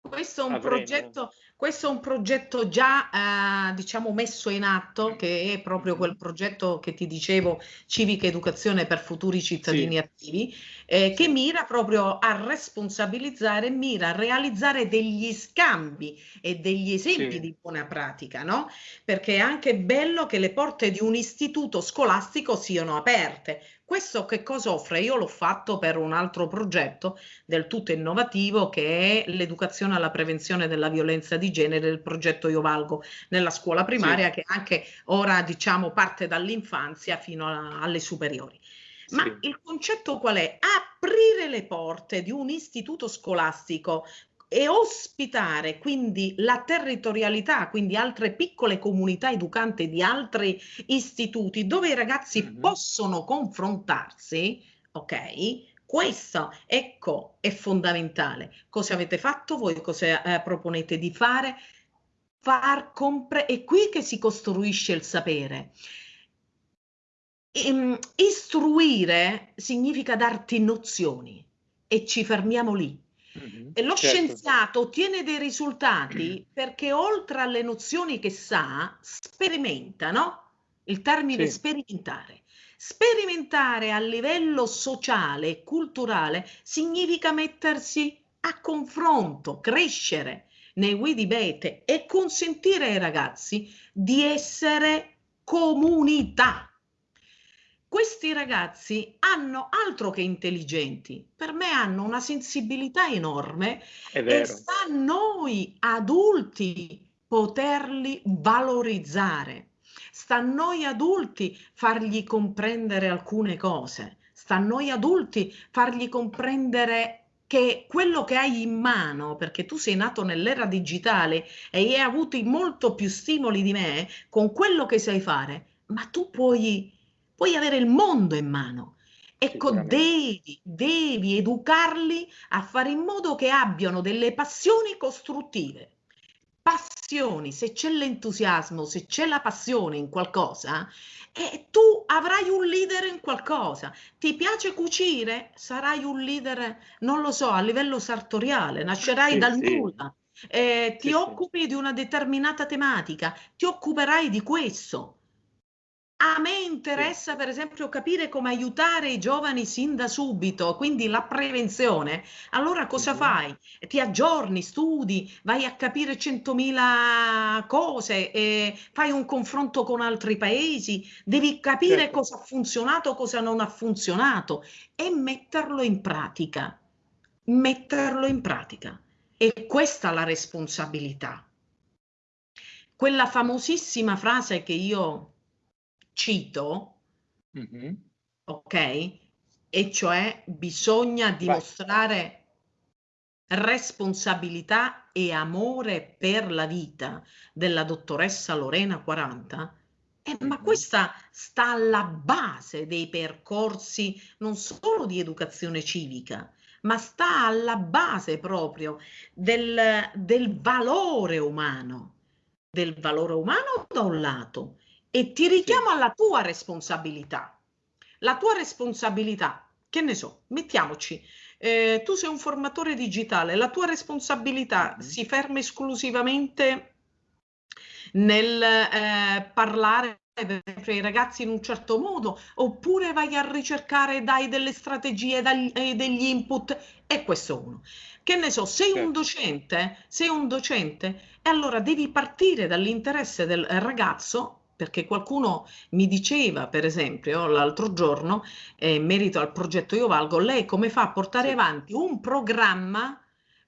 questo è, progetto, questo è un progetto, già eh, diciamo messo in atto, che è proprio quel progetto che ti dicevo, civica educazione per futuri cittadini sì. attivi, eh, che mira proprio a responsabilizzare, mira a realizzare degli scambi e degli esempi sì. di buona pratica, no? Perché è anche bello che le porte di un istituto scolastico siano aperte. Questo che cosa offre? Io l'ho fatto per un altro progetto del tutto innovativo che è l'educazione alla prevenzione della violenza di genere del progetto Io Valgo nella scuola primaria sì. che anche ora diciamo parte dall'infanzia fino a, alle superiori. Ma sì. il concetto qual è? Aprire le porte di un istituto scolastico e ospitare quindi la territorialità, quindi altre piccole comunità educante di altri istituti dove i ragazzi mm-hmm. possono confrontarsi, ok? Questo, ecco, è fondamentale. Cosa avete fatto voi? Cosa eh, proponete di fare? Far compre- è qui che si costruisce il sapere. Ehm, istruire significa darti nozioni e ci fermiamo lì Mm-hmm, e lo certo. scienziato ottiene dei risultati perché oltre alle nozioni che sa, sperimenta, no? Il termine sì. sperimentare. Sperimentare a livello sociale e culturale significa mettersi a confronto, crescere nei Widibete e consentire ai ragazzi di essere comunità questi ragazzi hanno altro che intelligenti, per me hanno una sensibilità enorme e sta a noi adulti poterli valorizzare, sta a noi adulti fargli comprendere alcune cose, sta a noi adulti fargli comprendere che quello che hai in mano, perché tu sei nato nell'era digitale e hai avuto molto più stimoli di me, con quello che sai fare, ma tu puoi puoi avere il mondo in mano. Ecco, devi, devi educarli a fare in modo che abbiano delle passioni costruttive. Passioni, se c'è l'entusiasmo, se c'è la passione in qualcosa, eh, tu avrai un leader in qualcosa. Ti piace cucire? Sarai un leader, non lo so, a livello sartoriale, nascerai sì, dal sì. nulla. Eh, ti sì, occupi di una determinata tematica, ti occuperai di questo. A me interessa, per esempio, capire come aiutare i giovani sin da subito, quindi la prevenzione. Allora cosa fai? Ti aggiorni, studi, vai a capire centomila cose, e fai un confronto con altri paesi, devi capire certo. cosa ha funzionato, cosa non ha funzionato e metterlo in pratica. Metterlo in pratica. E questa è la responsabilità. Quella famosissima frase che io cito, mm-hmm. ok? E cioè bisogna dimostrare Vai. responsabilità e amore per la vita della dottoressa Lorena 40 è Eh, ma questa sta alla base dei percorsi non solo di educazione civica, ma sta alla base proprio del, del valore umano, del valore umano da un lato, e ti richiamo sì. alla tua responsabilità. La tua responsabilità, che ne so, mettiamoci, eh, tu sei un formatore digitale, la tua responsabilità mm-hmm. si ferma esclusivamente nel eh, parlare ai ragazzi in un certo modo, oppure vai a ricercare, dai delle strategie, dai, eh, degli input, e questo uno. Che ne so, sei un docente, sei un docente, e allora devi partire dall'interesse del ragazzo perché qualcuno mi diceva, per esempio, l'altro giorno, eh, in merito al progetto Io Valgo, lei come fa a portare sì. avanti un programma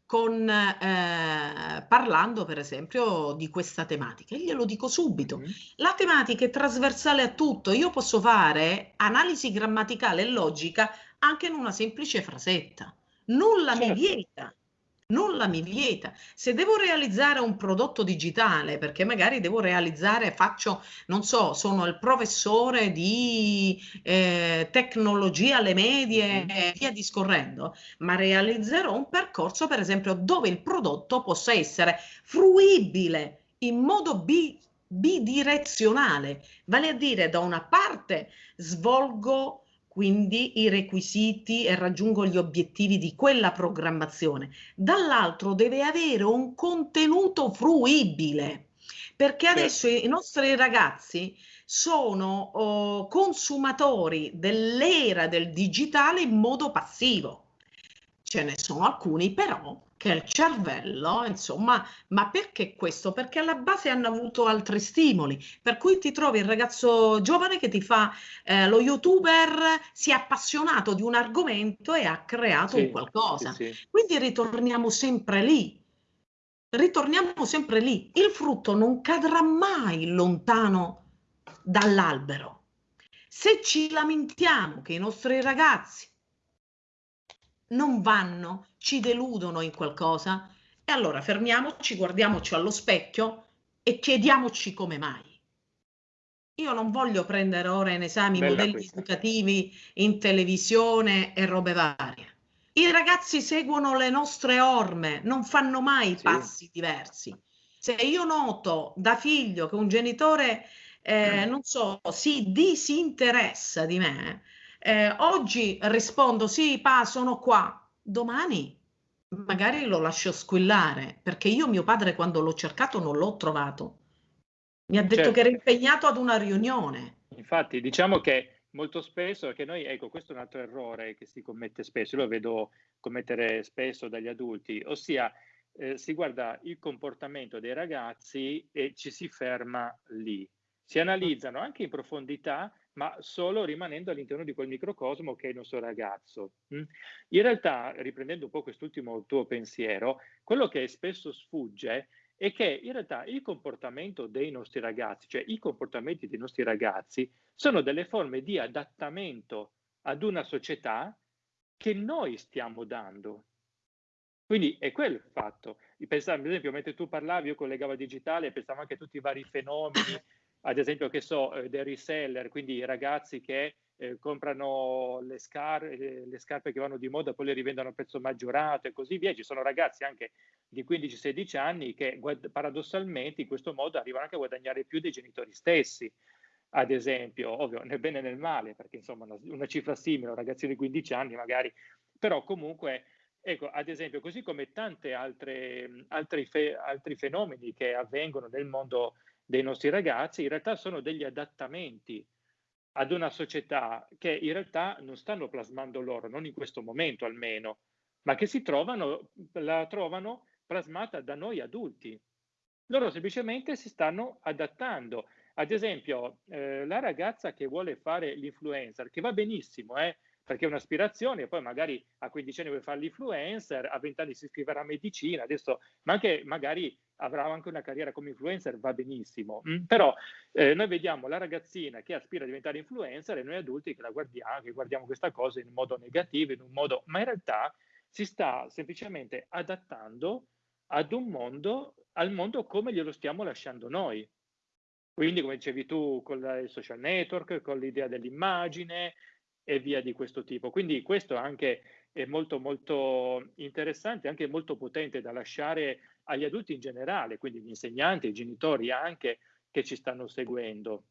con, eh, parlando per esempio di questa tematica. E glielo dico subito, mm-hmm. la tematica è trasversale a tutto, io posso fare analisi grammaticale e logica anche in una semplice frasetta, nulla certo. mi vieta nulla mi vieta. Se devo realizzare un prodotto digitale, perché magari devo realizzare, faccio, non so, sono il professore di eh, tecnologia alle medie e via discorrendo, ma realizzerò un percorso, per esempio, dove il prodotto possa essere fruibile in modo bi bidirezionale, vale a dire da una parte svolgo quindi i requisiti e raggiungo gli obiettivi di quella programmazione. Dall'altro deve avere un contenuto fruibile, perché adesso i nostri ragazzi sono oh, consumatori dell'era del digitale in modo passivo. Ce ne sono alcuni però che il cervello, insomma, ma perché questo? Perché alla base hanno avuto altri stimoli, per cui ti trovi il ragazzo giovane che ti fa eh, lo youtuber, si è appassionato di un argomento e ha creato sì, un qualcosa. Sì, sì. Quindi ritorniamo sempre lì. Ritorniamo sempre lì. Il frutto non cadrà mai lontano dall'albero. Se ci lamentiamo che i nostri ragazzi non vanno, ci deludono in qualcosa, e allora fermiamoci, guardiamoci allo specchio e chiediamoci come mai. Io non voglio prendere ora in esame i modelli questa. educativi in televisione e robe varie. I ragazzi seguono le nostre orme, non fanno mai sì. passi diversi. Se io noto da figlio che un genitore, eh, mm. non so, si disinteressa di me, eh, oggi rispondo sì, pa, sono qua. Domani magari lo lascio squillare perché io mio padre quando l'ho cercato non l'ho trovato. Mi ha detto certo. che era impegnato ad una riunione. Infatti, diciamo che molto spesso, che noi, ecco, questo è un altro errore che si commette spesso, io lo vedo commettere spesso dagli adulti, ossia eh, si guarda il comportamento dei ragazzi e ci si ferma lì. Si analizzano anche in profondità ma solo rimanendo all'interno di quel microcosmo che è il nostro ragazzo. Mm? In realtà, riprendendo un po' quest'ultimo tuo pensiero, quello che spesso sfugge è che in realtà il comportamento dei nostri ragazzi, cioè i comportamenti dei nostri ragazzi, sono delle forme di adattamento ad una società che noi stiamo dando. Quindi è quello il fatto. Pensavo, ad esempio, mentre tu parlavi, io collegavo digitale, pensavo anche a tutti i vari fenomeni ad esempio che so, eh, dei reseller, quindi ragazzi che eh, comprano le, scar- eh, le, scarpe che vanno di moda, poi le rivendono a prezzo maggiorato e così via. Ci sono ragazzi anche di 15-16 anni che paradossalmente in questo modo arrivano anche a guadagnare più dei genitori stessi. Ad esempio, ovvio, nel bene e nel male, perché insomma una, una cifra simile, un ragazzino di 15 anni magari, però comunque Ecco, ad esempio, così come tanti altri, fe- altri fenomeni che avvengono nel mondo dei nostri ragazzi in realtà sono degli adattamenti ad una società che in realtà non stanno plasmando loro, non in questo momento almeno, ma che si trovano, la trovano plasmata da noi adulti. Loro semplicemente si stanno adattando. Ad esempio, eh, la ragazza che vuole fare l'influencer, che va benissimo, eh, perché è un'aspirazione, poi magari a 15 anni vuole fare l'influencer, a 20 anni si iscriverà a medicina, adesso, ma anche magari avrà anche una carriera come influencer, va benissimo. Mm? Però eh, noi vediamo la ragazzina che aspira a diventare influencer e noi adulti che la guardiamo, che guardiamo questa cosa in un modo negativo, in un modo, ma in realtà si sta semplicemente adattando ad un mondo, al mondo come glielo stiamo lasciando noi. Quindi, come dicevi tu, con il social network, con l'idea dell'immagine e via di questo tipo. Quindi questo anche è molto, molto interessante, anche molto potente da lasciare agli adulti in generale, quindi gli insegnanti, i genitori anche che ci stanno seguendo.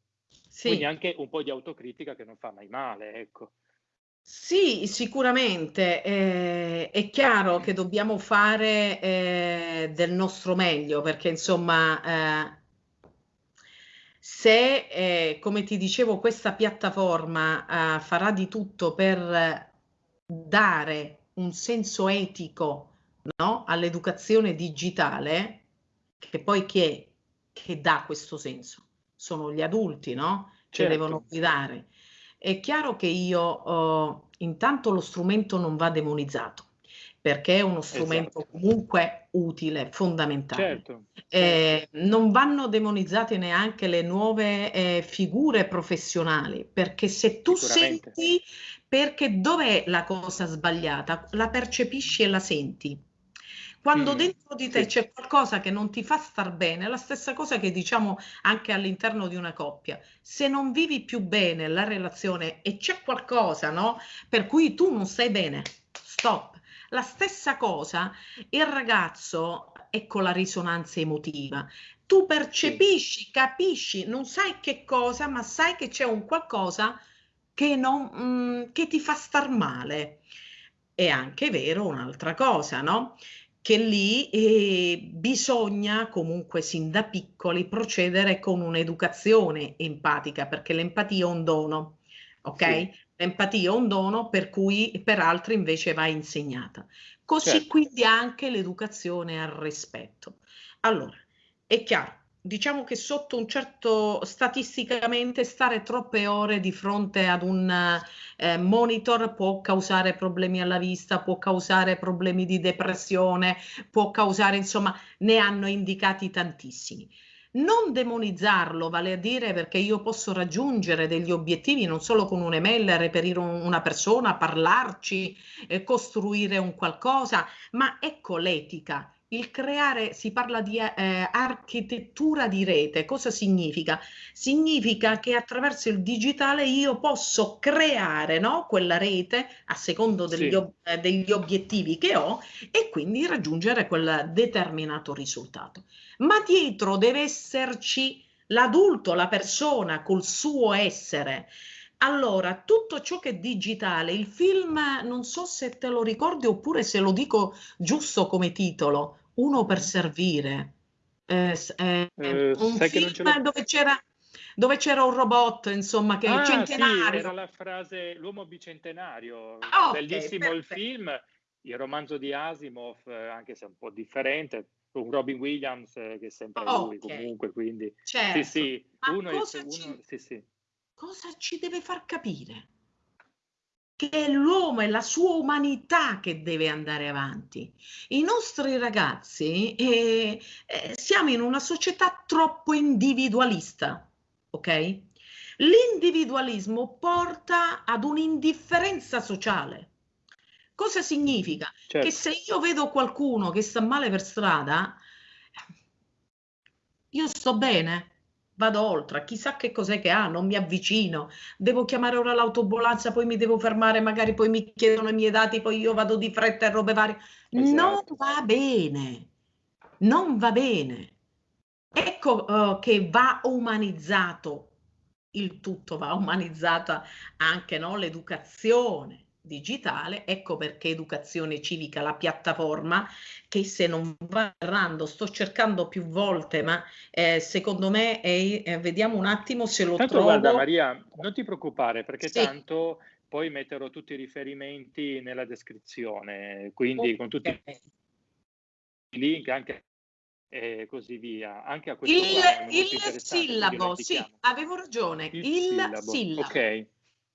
Sì. Quindi anche un po' di autocritica che non fa mai male, ecco. Sì, sicuramente. Eh, è chiaro che dobbiamo fare eh, del nostro meglio perché insomma eh, se, eh, come ti dicevo, questa piattaforma eh, farà di tutto per dare un senso etico no, all'educazione digitale, che poi chi è che dà questo senso? Sono gli adulti, no? Che certo. devono guidare. È chiaro che io oh, intanto lo strumento non va demonizzato perché è uno strumento esatto. comunque utile, fondamentale. Certo, eh, certo. non vanno demonizzate neanche le nuove eh, figure professionali, perché se tu senti, perché dov'è la cosa sbagliata? La percepisci e la senti. Quando mm, dentro di te sì. c'è qualcosa che non ti fa star bene, è la stessa cosa che diciamo anche all'interno di una coppia. Se non vivi più bene la relazione e c'è qualcosa, no? Per cui tu non stai bene, stop. La stessa cosa il ragazzo, ecco la risonanza emotiva. Tu percepisci, capisci, non sai che cosa, ma sai che c'è un qualcosa che, non, mm, che ti fa star male. È anche vero un'altra cosa, no? che lì eh, bisogna comunque sin da piccoli procedere con un'educazione empatica, perché l'empatia è un dono, ok? Sì. L'empatia è un dono per cui per altri invece va insegnata. Così certo. quindi anche l'educazione al rispetto. Allora, è chiaro, diciamo che sotto un certo statisticamente stare troppe ore di fronte ad un eh, monitor può causare problemi alla vista, può causare problemi di depressione, può causare, insomma, ne hanno indicati tantissimi. Non demonizzarlo, vale a dire perché io posso raggiungere degli obiettivi non solo con un'email, reperire un, una persona, parlarci, eh, costruire un qualcosa, ma ecco l'etica, il creare, si parla di eh, architettura di rete, cosa significa? Significa che attraverso il digitale io posso creare no, quella rete a secondo degli, sì. ob- eh, degli obiettivi che ho e quindi raggiungere quel determinato risultato. Ma dietro deve esserci l'adulto, la persona col suo essere. Allora, tutto ciò che è digitale, il film, non so se te lo ricordi oppure se lo dico giusto come titolo, uno per servire. Eh, eh, eh, un film dove c'era, dove c'era un robot, insomma, che ah, centenario. Sì, era la frase L'uomo bicentenario. Ah, okay, Bellissimo perfetto. il film, il romanzo di Asimov, eh, anche se un po' differente, un Robin Williams eh, che è sempre oh, lui okay. comunque, quindi certo. sì, sì, uno, cosa, uno ci, sì, sì. cosa ci deve far capire? Che è l'uomo e la sua umanità che deve andare avanti. I nostri ragazzi eh, eh, siamo in una società troppo individualista, ok? L'individualismo porta ad un'indifferenza sociale. Cosa significa? Certo. Che se io vedo qualcuno che sta male per strada, io sto bene, vado oltre, chissà che cos'è che ha, non mi avvicino, devo chiamare ora l'autobolanza, poi mi devo fermare, magari poi mi chiedono i miei dati, poi io vado di fretta e robe varie. Esatto. Non va bene, non va bene. Ecco uh, che va umanizzato il tutto, va umanizzata anche no, l'educazione digitale, ecco perché Educazione Civica, la piattaforma, che se non va errando, sto cercando più volte, ma eh, secondo me è, eh, vediamo un attimo se lo tanto trovo. Guarda Maria, non ti preoccupare perché sì. tanto poi metterò tutti i riferimenti nella descrizione, quindi okay. con tutti i link anche e così via. Anche a questo il, il sillabo, sì, avevo ragione. Il, il sillabo. sillabo. Ok,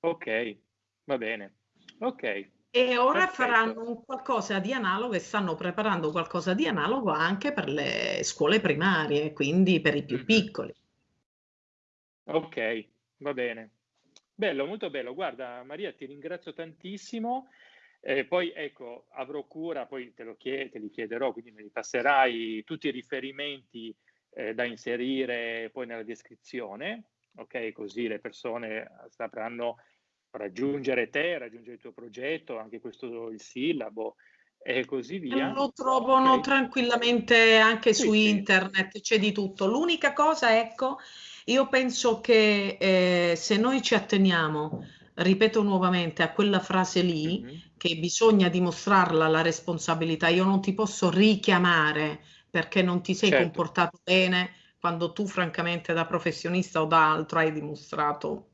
ok, va bene. Ok. E ora perfetto. faranno un qualcosa di analogo e stanno preparando qualcosa di analogo anche per le scuole primarie, quindi per i più mm-hmm. piccoli. Ok, va bene. Bello, molto bello. Guarda, Maria, ti ringrazio tantissimo. Eh, poi ecco, avrò cura, poi te, lo chied- te li chiederò, quindi mi passerai tutti i riferimenti eh, da inserire poi nella descrizione, ok? Così le persone sapranno raggiungere te, raggiungere il tuo progetto, anche questo il sillabo e così via. Lo trovano okay. tranquillamente anche sì, su sì. internet, c'è di tutto. L'unica cosa, ecco, io penso che eh, se noi ci atteniamo, ripeto nuovamente, a quella frase lì, mm-hmm. che bisogna dimostrarla la responsabilità, io non ti posso richiamare perché non ti sei certo. comportato bene quando tu francamente da professionista o da altro hai dimostrato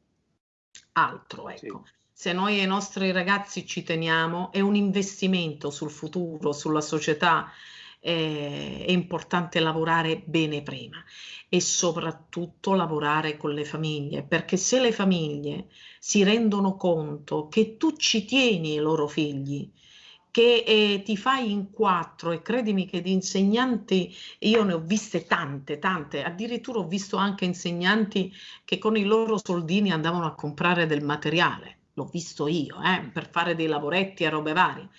altro, ecco. Sì. Se noi ai nostri ragazzi ci teniamo, è un investimento sul futuro, sulla società, eh, è importante lavorare bene prima e soprattutto lavorare con le famiglie, perché se le famiglie si rendono conto che tu ci tieni ai loro figli, che eh, ti fai in quattro e credimi che di insegnanti io ne ho viste tante, tante, addirittura ho visto anche insegnanti che con i loro soldini andavano a comprare del materiale, l'ho visto io, eh, per fare dei lavoretti e robe varie.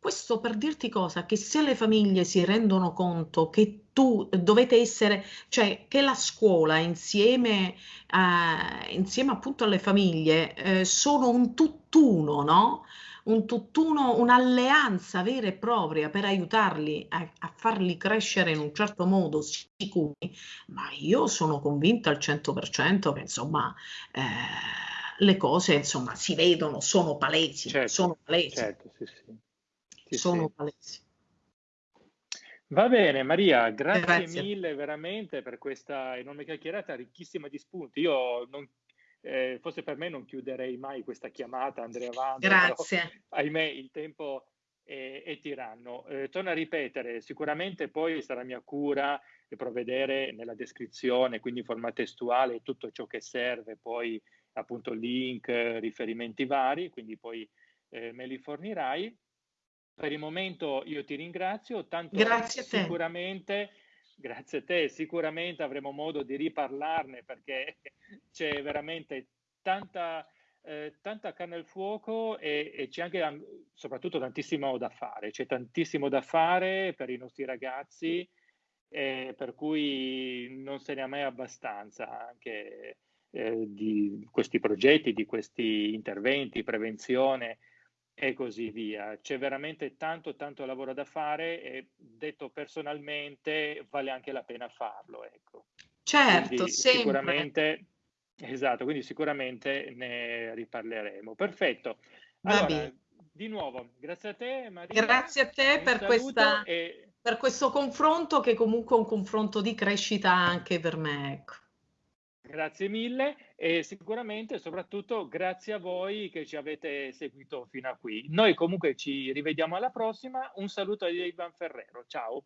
Questo per dirti cosa? Che se le famiglie si rendono conto che tu dovete essere, cioè che la scuola insieme, eh, insieme appunto alle famiglie eh, sono un tutt'uno, no? Un tutt'uno, un'alleanza vera e propria per aiutarli a, a, farli crescere in un certo modo sicuri, ma io sono convinta al 100% che insomma eh, le cose insomma si vedono, sono palesi, certo, sono palesi. Certo, sì, sì. Sì, sono palesi. Va bene Maria, grazie, grazie, mille veramente per questa enorme chiacchierata ricchissima di spunti. Io non eh, forse per me non chiuderei mai questa chiamata, andrei avanti. Grazie. Però, ahimè, il tempo è, è tiranno. Eh, torno a ripetere, sicuramente poi sarà mia cura provvedere nella descrizione, quindi in forma testuale, tutto ciò che serve, poi appunto link, riferimenti vari, quindi poi eh, me li fornirai. Per il momento io ti ringrazio, tanto Grazie sicuramente Grazie a te, sicuramente avremo modo di riparlarne perché c'è veramente tanta, eh, tanta carne al fuoco e, e, c'è anche soprattutto tantissimo da fare, c'è tantissimo da fare per i nostri ragazzi, eh, per cui non se ne ha mai abbastanza anche eh, di questi progetti, di questi interventi, prevenzione e così via. C'è veramente tanto, tanto lavoro da fare e detto personalmente vale anche la pena farlo. Ecco. Certo, sicuramente. Esatto, quindi sicuramente ne riparleremo. Perfetto. Allora, di nuovo, grazie a te Maria. Grazie a te per, questa, e... per questo confronto che comunque è un confronto di crescita anche per me. Ecco. Grazie mille e sicuramente soprattutto grazie a voi che ci avete seguito fino a qui. Noi comunque ci rivediamo alla prossima. Un saluto a Ivan Ferrero. Ciao.